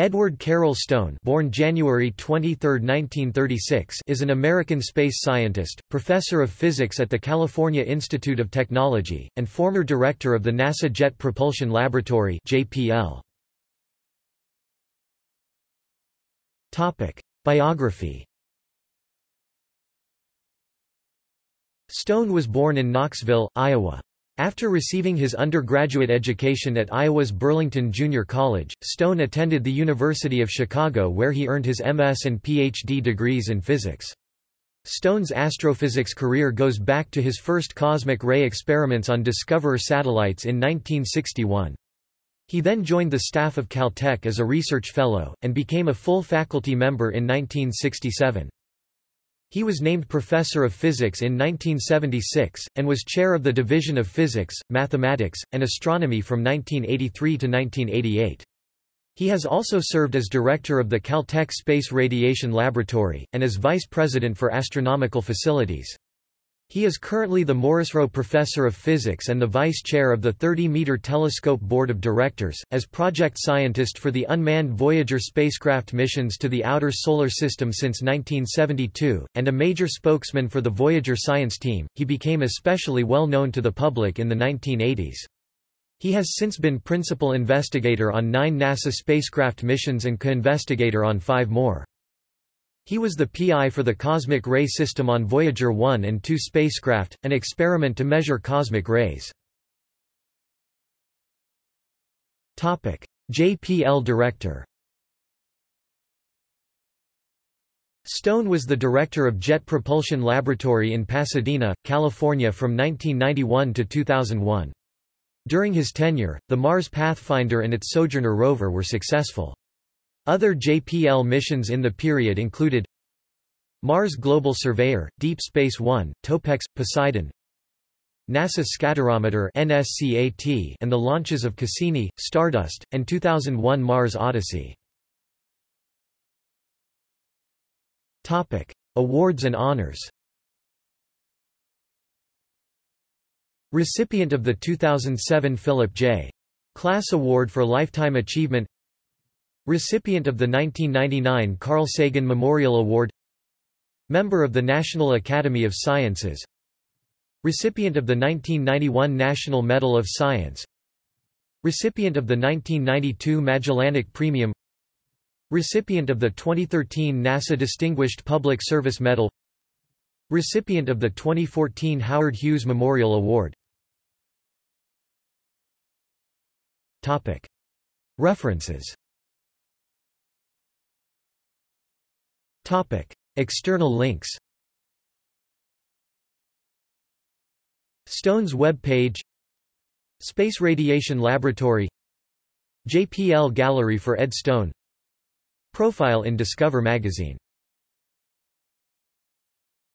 Edward Carroll Stone born January 23, 1936, is an American space scientist, professor of physics at the California Institute of Technology, and former director of the NASA Jet Propulsion Laboratory JPL. Biography Stone was born in Knoxville, Iowa. After receiving his undergraduate education at Iowa's Burlington Junior College, Stone attended the University of Chicago where he earned his MS and PhD degrees in physics. Stone's astrophysics career goes back to his first cosmic ray experiments on Discoverer satellites in 1961. He then joined the staff of Caltech as a research fellow, and became a full faculty member in 1967. He was named Professor of Physics in 1976, and was chair of the Division of Physics, Mathematics, and Astronomy from 1983 to 1988. He has also served as director of the Caltech Space Radiation Laboratory, and as vice president for astronomical facilities. He is currently the Morrisroe Professor of Physics and the Vice Chair of the 30-meter Telescope Board of Directors, as project scientist for the unmanned Voyager spacecraft missions to the outer Solar System since 1972, and a major spokesman for the Voyager science team. He became especially well known to the public in the 1980s. He has since been principal investigator on nine NASA spacecraft missions and co-investigator on five more. He was the PI for the cosmic ray system on Voyager 1 and 2 spacecraft, an experiment to measure cosmic rays. JPL Director Stone was the director of Jet Propulsion Laboratory in Pasadena, California from 1991 to 2001. During his tenure, the Mars Pathfinder and its Sojourner rover were successful. Other JPL missions in the period included Mars Global Surveyor, Deep Space One, Topex, Poseidon NASA Scatterometer NSCAT and the launches of Cassini, Stardust, and 2001 Mars Odyssey. Awards and honors Recipient of the 2007 Philip J. Klass Award for Lifetime Achievement Recipient of the 1999 Carl Sagan Memorial Award Member of the National Academy of Sciences Recipient of the 1991 National Medal of Science Recipient of the 1992 Magellanic Premium Recipient of the 2013 NASA Distinguished Public Service Medal Recipient of the 2014 Howard Hughes Memorial Award. References External links Stone's web page Space Radiation Laboratory JPL Gallery for Ed Stone Profile in Discover magazine